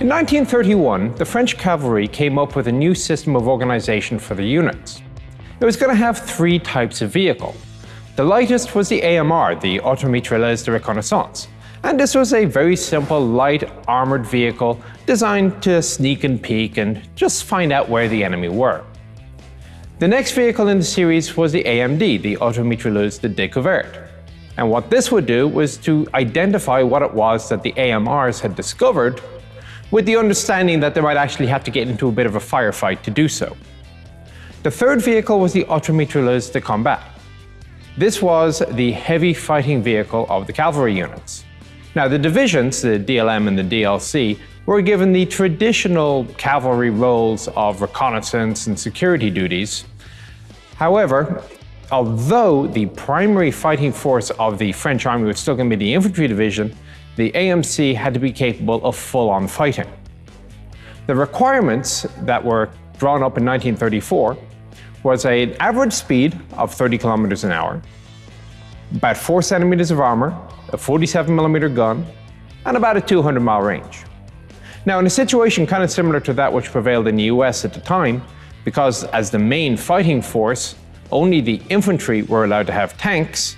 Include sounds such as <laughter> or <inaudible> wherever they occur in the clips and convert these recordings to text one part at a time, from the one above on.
In 1931, the French cavalry came up with a new system of organization for the units. It was going to have three types of vehicle. The lightest was the AMR, the Automitrailleuse de Reconnaissance, and this was a very simple, light, armored vehicle designed to sneak and peek and just find out where the enemy were. The next vehicle in the series was the AMD, the Automitrailleuse de Découverte. And what this would do was to identify what it was that the AMRs had discovered with the understanding that they might actually have to get into a bit of a firefight to do so. The third vehicle was the Automitrailleuse de Combat. This was the heavy fighting vehicle of the cavalry units. Now the divisions, the DLM and the DLC, were given the traditional cavalry roles of reconnaissance and security duties. However, although the primary fighting force of the French army was still going to be the infantry division, the AMC had to be capable of full-on fighting. The requirements that were drawn up in 1934 was an average speed of 30 kilometers an hour, about 4 centimeters of armor, a 47mm gun, and about a 200 mile range. Now in a situation kind of similar to that which prevailed in the US at the time, because as the main fighting force, only the infantry were allowed to have tanks,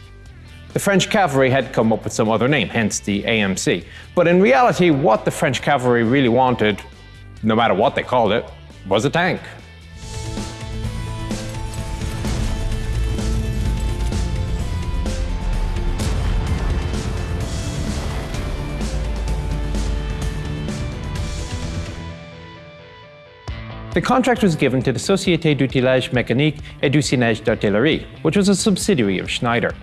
the French cavalry had come up with some other name, hence the AMC. But in reality, what the French cavalry really wanted, no matter what they called it, was a tank. The contract was given to the Société d'Outillage Mécanique et d'Usinage d'Artillerie, which was a subsidiary of Schneider.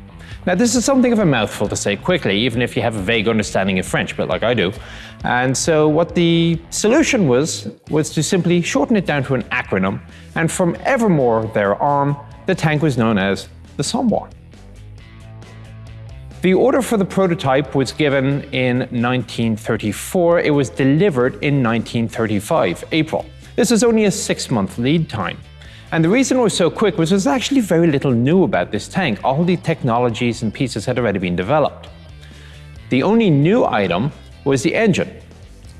Now, this is something of a mouthful to say quickly, even if you have a vague understanding of French, but like I do. And so what the solution was, was to simply shorten it down to an acronym, and from evermore thereon, the tank was known as the SOMUA. The order for the prototype was given in 1934. It was delivered in 1935, April. This was only a six-month lead time. And the reason it was so quick was there's actually very little new about this tank. All the technologies and pieces had already been developed. The only new item was the engine,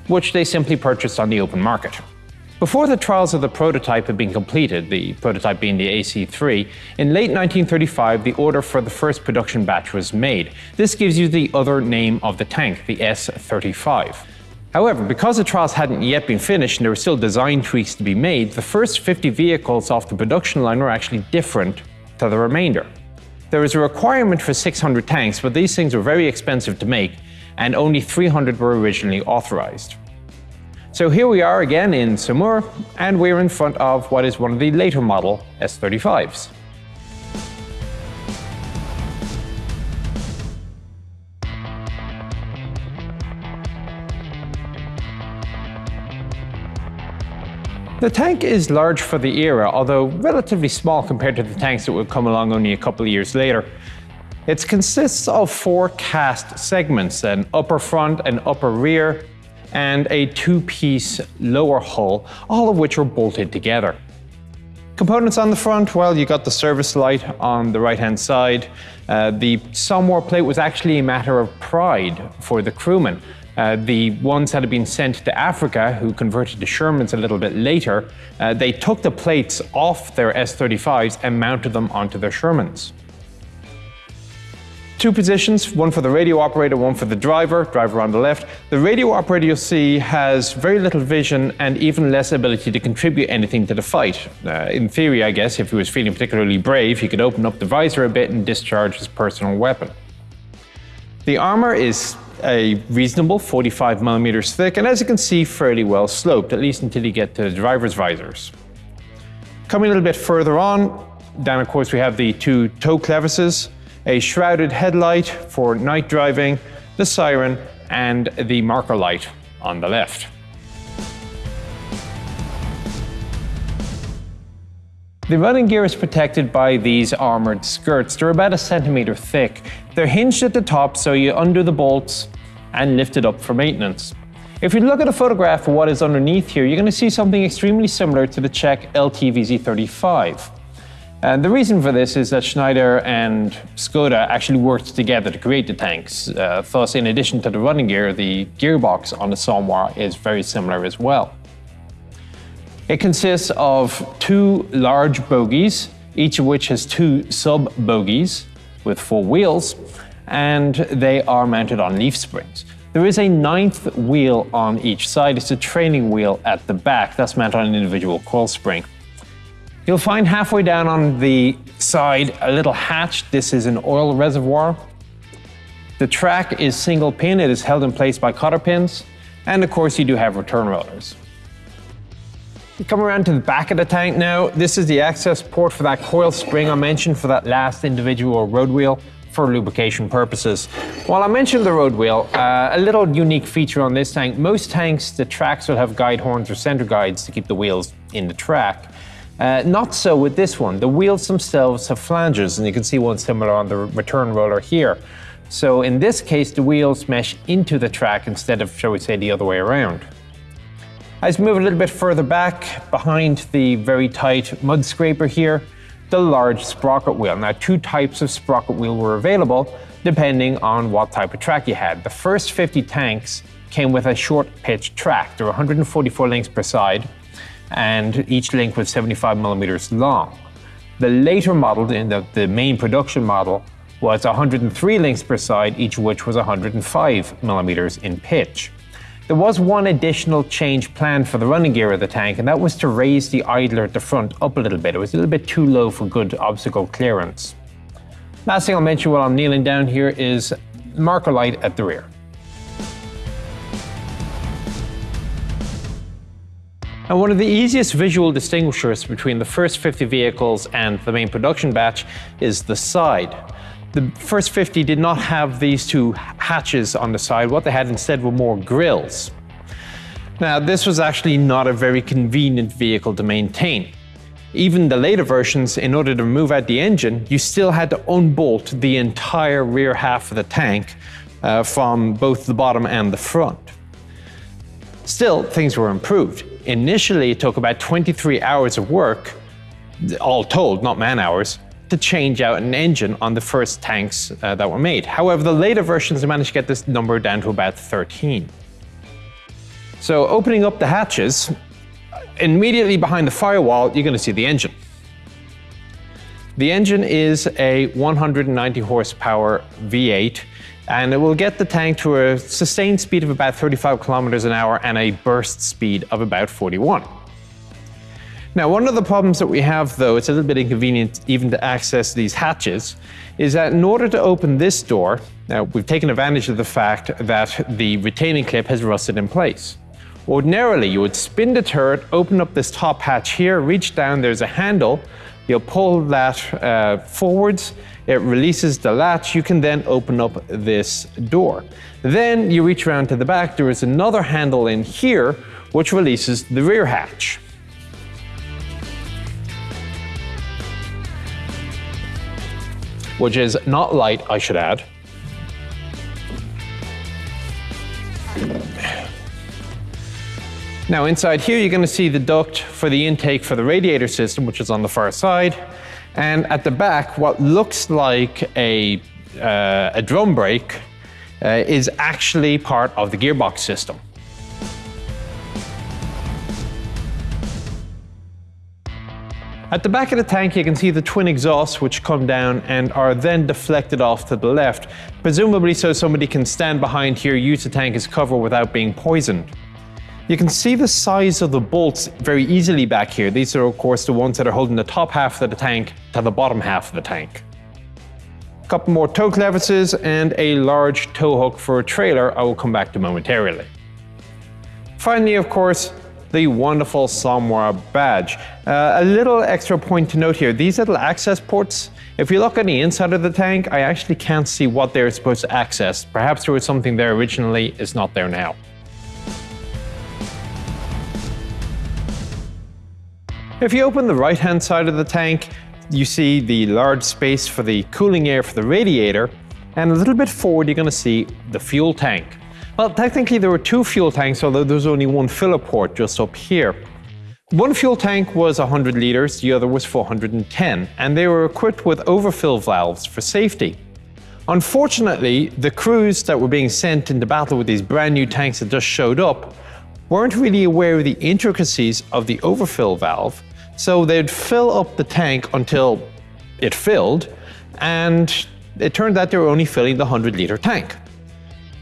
which they simply purchased on the open market. Before the trials of the prototype had been completed, the prototype being the AC-3, in late 1935 the order for the first production batch was made. This gives you the other name of the tank, the S-35. However, because the trials hadn't yet been finished and there were still design tweaks to be made, the first 50 vehicles off the production line were actually different to the remainder. There was a requirement for 600 tanks, but these things were very expensive to make, and only 300 were originally authorized. So here we are again in Saumur, and we're in front of what is one of the later model S-35s. The tank is large for the era, although relatively small compared to the tanks that would come along only a couple of years later. It consists of four cast segments, an upper front, an upper rear, and a two-piece lower hull, all of which are bolted together. Components on the front, well, you got the service light on the right-hand side. Uh, the SOMUA plate was actually a matter of pride for the crewmen. Uh, the ones that had been sent to Africa, who converted to Shermans a little bit later, uh, they took the plates off their S-35s and mounted them onto their Shermans. Two positions, one for the radio operator, one for the driver, driver on the left. The radio operator you'll see has very little vision and even less ability to contribute anything to the fight. Uh, in theory, I guess, if he was feeling particularly brave, he could open up the visor a bit and discharge his personal weapon. The armor is a reasonable 45 millimeters thick, and as you can see, fairly well sloped, at least until you get to the driver's visors. Coming a little bit further on, down of course we have the two tow clevises, a shrouded headlight for night driving, the siren, and the marker light on the left. The running gear is protected by these armoured skirts. They're about a centimetre thick. They're hinged at the top so you undo the bolts and lift it up for maintenance. If you look at a photograph of what is underneath here, you're going to see something extremely similar to the Czech LT vz. 35. And the reason for this is that Schneider and Skoda actually worked together to create the tanks. Uh, thus, in addition to the running gear, the gearbox on the SOMUA is very similar as well. It consists of two large bogies, each of which has two sub-bogies with four wheels, and they are mounted on leaf springs. There is a ninth wheel on each side. It's a training wheel at the back. That's mounted on an individual coil spring. You'll find halfway down on the side a little hatch. This is an oil reservoir. The track is single pin. It is held in place by cotter pins. And of course, you do have return rollers. Come around to the back of the tank now. This is the access port for that coil spring I mentioned for that last individual road wheel for lubrication purposes. While I mentioned the road wheel, uh, a little unique feature on this tank, most tanks, the tracks will have guide horns or center guides to keep the wheels in the track. Uh, not so with this one. The wheels themselves have flanges, and you can see one similar on the return roller here. So in this case, the wheels mesh into the track instead of, shall we say, the other way around. As we move a little bit further back, behind the very tight mud scraper here, the large sprocket wheel. Now, two types of sprocket wheel were available depending on what type of track you had. The first 50 tanks came with a short pitch track. There were 144 links per side, and each link was 75 millimeters long. The later model, the, the main production model, was 103 links per side, each which was 105 millimeters in pitch. There was one additional change planned for the running gear of the tank, and that was to raise the idler at the front up a little bit. It was a little bit too low for good obstacle clearance. Last thing I'll mention while I'm kneeling down here is marker light at the rear. And one of the easiest visual distinguishers between the first 50 vehicles and the main production batch is the side. The first 50 did not have these two hatches on the side. What they had instead were more grills. Now, this was actually not a very convenient vehicle to maintain. Even the later versions, in order to move out the engine, you still had to unbolt the entire rear half of the tank uh, from both the bottom and the front. Still, things were improved. Initially, it took about 23 hours of work, all told, not man hours, to change out an engine on the first tanks uh, that were made. However, the later versions managed to get this number down to about 13. So opening up the hatches, immediately behind the firewall, you're going to see the engine. The engine is a 190 horsepower V8 and it will get the tank to a sustained speed of about 35 kilometers an hour and a burst speed of about 41. Now, one of the problems that we have, though, it's a little bit inconvenient even to access these hatches, is that in order to open this door, now we've taken advantage of the fact that the retaining clip has rusted in place. Ordinarily, you would spin the turret, open up this top hatch here, reach down, there's a handle, you'll pull that uh, forwards, it releases the latch, you can then open up this door. Then you reach around to the back, there is another handle in here, which releases the rear hatch. Which is not light, I should add. Now inside here, you're gonna see the duct for the intake for the radiator system, which is on the far side. And at the back, what looks like a, uh, a drum brake uh, is actually part of the gearbox system. At the back of the tank you can see the twin exhausts which come down and are then deflected off to the left, presumably so somebody can stand behind here, use the tank as cover without being poisoned. You can see the size of the bolts very easily back here. These are of course the ones that are holding the top half of the tank to the bottom half of the tank. A couple more tow clevises and a large tow hook for a trailer I will come back to momentarily. Finally, of course, the wonderful SOMUA badge. Uh, a little extra point to note here, these little access ports, if you look on the inside of the tank, I actually can't see what they're supposed to access. Perhaps there was something there originally, it's not there now. If you open the right-hand side of the tank, you see the large space for the cooling air for the radiator, and a little bit forward you're going to see the fuel tank. Well, technically there were two fuel tanks, although there's only one filler port just up here. One fuel tank was 100 litres, the other was 410, and they were equipped with overfill valves for safety. Unfortunately, the crews that were being sent into battle with these brand new tanks that just showed up weren't really aware of the intricacies of the overfill valve, so they'd fill up the tank until it filled, and it turned out they were only filling the 100 litre tank.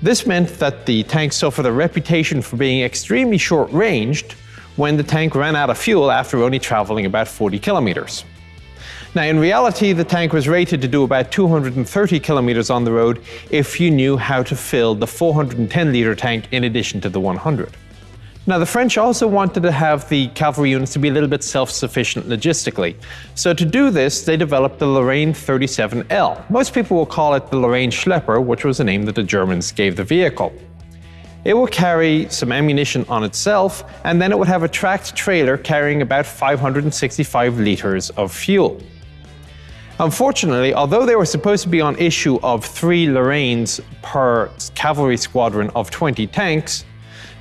This meant that the tank suffered a reputation for being extremely short-ranged when the tank ran out of fuel after only travelling about 40 kilometres. Now, in reality, the tank was rated to do about 230 kilometers on the road if you knew how to fill the 410 litre tank in addition to the 100. Now, the French also wanted to have the cavalry units to be a little bit self-sufficient logistically. So to do this, they developed the Lorraine 37L. Most people will call it the Lorraine Schlepper, which was the name that the Germans gave the vehicle. It will carry some ammunition on itself, and then it would have a tracked trailer carrying about 565 litres of fuel. Unfortunately, although they were supposed to be on issue of three Lorraines per cavalry squadron of 20 tanks,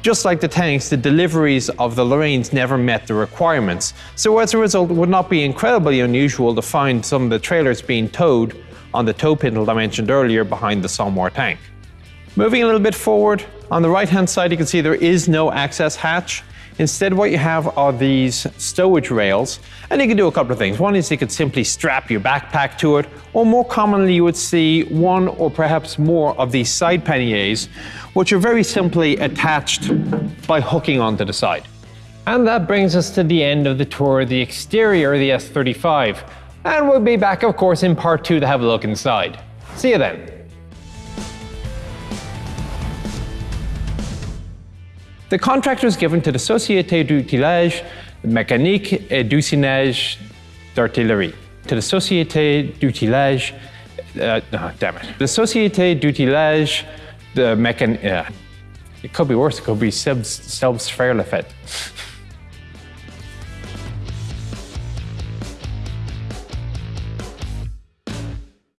just like the tanks, the deliveries of the Lorraines never met the requirements. So as a result, it would not be incredibly unusual to find some of the trailers being towed on the tow pintle I mentioned earlier behind the SOMUA tank. Moving a little bit forward, on the right hand side you can see there is no access hatch. Instead, what you have are these stowage rails, and you can do a couple of things. One is you could simply strap your backpack to it, or more commonly you would see one or perhaps more of these side panniers, which are very simply attached by hooking onto the side. And that brings us to the end of the tour of the exterior of the S35. And we'll be back, of course, in part two to have a look inside. See you then. The contract was given to the Société d'Outillage Mécanique et d'Usinage d'Artillerie, to the Société d'Outillage, uh, damn it, the Société d'Outillage de Mécanique, uh, it could be worse, it could be Sebs, Selbst <laughs>